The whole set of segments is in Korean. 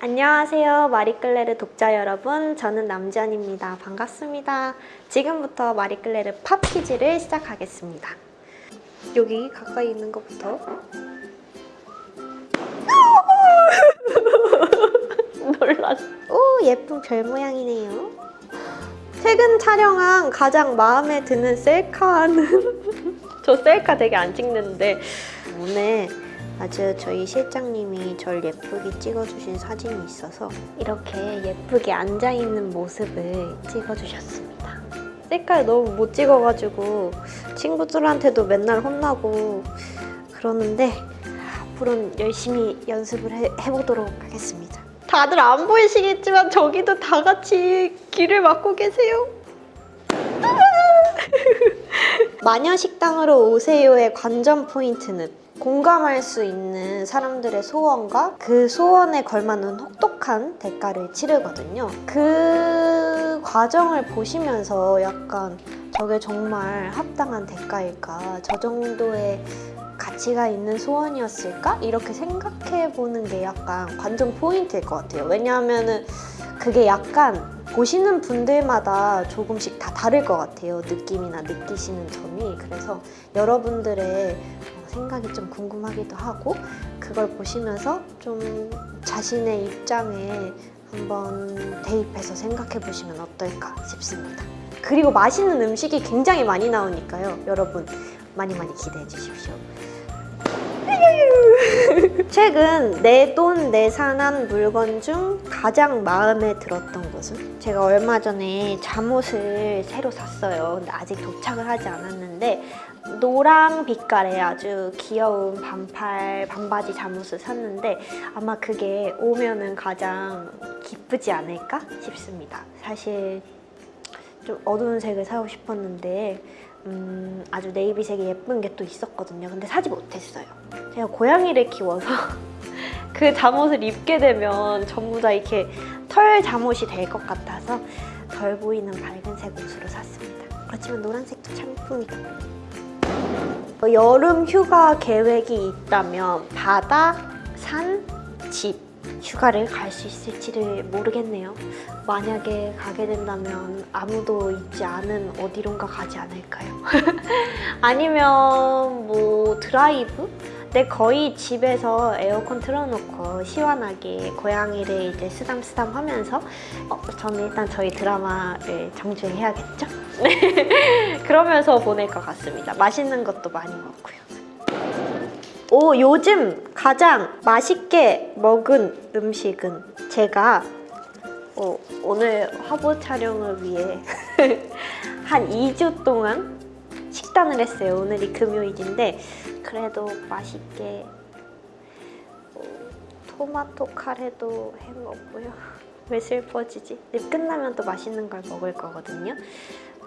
안녕하세요 마리끌레르 독자 여러분. 저는 남지연입니다. 반갑습니다. 지금부터 마리끌레르 팝 퀴즈를 시작하겠습니다. 여기 가까이 있는 것부터. 놀랐어. 오 예쁜 별 모양이네요. 최근 촬영한 가장 마음에 드는 셀카는? 저 셀카 되게 안 찍는데. 오늘 아주 저희 실장님이 절 예쁘게 찍어주신 사진이 있어서 이렇게 예쁘게 앉아있는 모습을 찍어주셨습니다. 셀카를 너무 못 찍어가지고 친구들한테도 맨날 혼나고 그러는데 앞으로는 열심히 연습을 해, 해보도록 하겠습니다. 다들 안 보이시겠지만 저기도 다 같이 길을 막고 계세요. 마녀식당으로 오세요의 관전 포인트는 공감할 수 있는 사람들의 소원과 그 소원에 걸맞는 혹독한 대가를 치르거든요. 그 과정을 보시면서 약간 저게 정말 합당한 대가일까? 저 정도의 가치가 있는 소원이었을까? 이렇게 생각해 보는 게 약간 관전 포인트일 것 같아요. 왜냐하면은 그게 약간 보시는 분들마다 조금씩 다 다를 것 같아요. 느낌이나 느끼시는 점이. 그래서 여러분들의 생각이 좀 궁금하기도 하고 그걸 보시면서 좀 자신의 입장에 한번 대입해서 생각해 보시면 어떨까 싶습니다. 그리고 맛있는 음식이 굉장히 많이 나오니까요. 여러분 많이 많이 기대해 주십시오. 최근 내 돈 내산한 물건 중 가장 마음에 들었던 것은? 제가 얼마 전에 잠옷을 새로 샀어요. 근데 아직 도착을 하지 않았는데 노랑 빛깔의 아주 귀여운 반팔 반바지 잠옷을 샀는데 아마 그게 오면은 가장 기쁘지 않을까 싶습니다. 사실 좀 어두운 색을 사고 싶었는데 음, 아주 네이비색이 예쁜 게 또 있었거든요. 근데 사지 못했어요. 제가 고양이를 키워서 그 잠옷을 입게 되면 전부 다 이렇게 털 잠옷이 될 것 같아서 덜 보이는 밝은색 옷으로 샀습니다. 그렇지만 노란색도 참 이쁩니다. 뭐 여름 휴가 계획이 있다면 바다, 산, 집 휴가를 갈 수 있을지를 모르겠네요. 만약에 가게 된다면 아무도 있지 않은 어디론가 가지 않을까요? 아니면 뭐 드라이브? 내 거의 집에서 에어컨 틀어놓고 시원하게 고양이를 이제 쓰담쓰담 하면서 어, 저는 일단 저희 드라마를 정주행해야겠죠? 그러면서 보낼 것 같습니다. 맛있는 것도 많이 먹고요. 오 요즘 가장 맛있게 먹은 음식은 제가 어, 오늘 화보 촬영을 위해 한 2주 동안 식단을 했어요. 오늘이 금요일인데 그래도 맛있게 어, 토마토 카레도 해 먹고요. 왜 슬퍼지지? 끝나면 또 맛있는 걸 먹을 거거든요.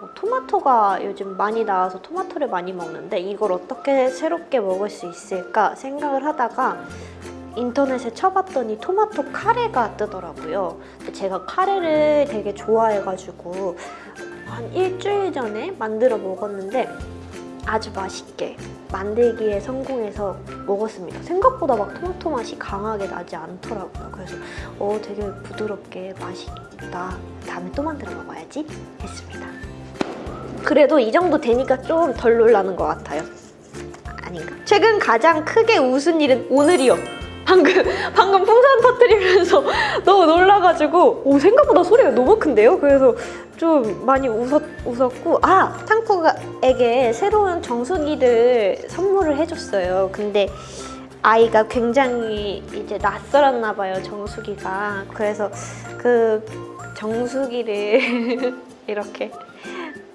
어, 토마토가 요즘 많이 나와서 토마토를 많이 먹는데 이걸 어떻게 새롭게 먹을 수 있을까 생각을 하다가 인터넷에 쳐봤더니 토마토 카레가 뜨더라고요. 제가 카레를 되게 좋아해가지고 한 일주일 전에 만들어 먹었는데 아주 맛있게 만들기에 성공해서 먹었습니다. 생각보다 막 토마토 맛이 강하게 나지 않더라고요. 그래서 어 되게 부드럽게 맛있다. 다음에 또 만들어 먹어야지 했습니다. 그래도 이 정도 되니까 좀 덜 놀라는 것 같아요. 아닌가? 최근 가장 크게 웃은 일은 오늘이요. 방금 방금 풍선 터뜨리면서 너무 놀라가지고 오 생각보다 소리가 너무 큰데요? 그래서 좀 많이 웃었, 웃었고 아! 탕쿠에게 새로운 정수기를 선물을 해줬어요. 근데 아이가 굉장히 이제 낯설었나 봐요, 정수기가. 그래서 그 정수기를 이렇게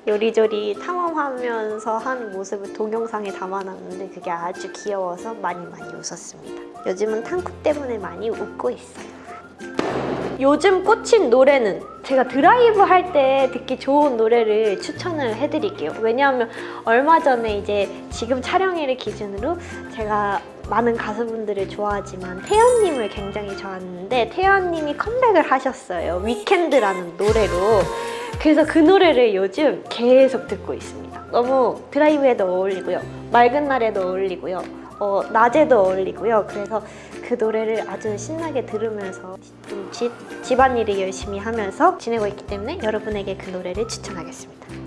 요리조리 탐험하면서 한 모습을 동영상에 담아놨는데 그게 아주 귀여워서 많이 많이 웃었습니다. 요즘은 탕쿠 때문에 많이 웃고 있어요. 요즘 꽂힌 노래는 제가 드라이브 할 때 듣기 좋은 노래를 추천을 해드릴게요. 왜냐하면 얼마 전에 이제 지금 촬영일을 기준으로 제가 많은 가수분들을 좋아하지만 태연님을 굉장히 좋아하는데 태연님이 컴백을 하셨어요. 위켄드라는 노래로. 그래서 그 노래를 요즘 계속 듣고 있습니다. 너무 드라이브에도 어울리고요. 맑은 날에도 어울리고요. 어, 낮에도 어울리고요. 그래서 그 노래를 아주 신나게 들으면서 좀 집, 집안일을 열심히 하면서 지내고 있기 때문에 여러분에게 그 노래를 추천하겠습니다.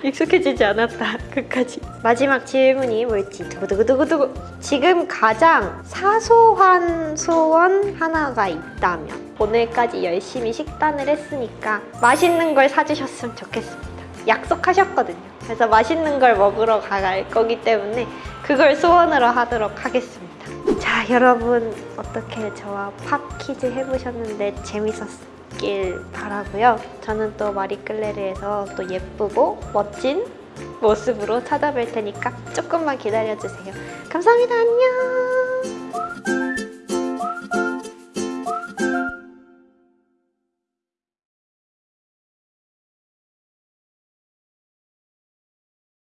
하, 익숙해지지 않았다. 끝까지. 마지막 질문이 뭘지 두구두구두구두구. 지금 가장 사소한 소원 하나가 있다면 오늘까지 열심히 식단을 했으니까 맛있는 걸 사주셨으면 좋겠습니다. 약속하셨거든요. 그래서 맛있는 걸 먹으러 갈 거기 때문에 그걸 소원으로 하도록 하겠습니다. 자, 여러분 어떻게 저와 팝 퀴즈 해보셨는데 재밌었 길 바라고요. 저는 또 마리끌레르에서 또 예쁘고 멋진 모습으로 찾아뵐 테니까 조금만 기다려주세요. 감사합니다. 안녕.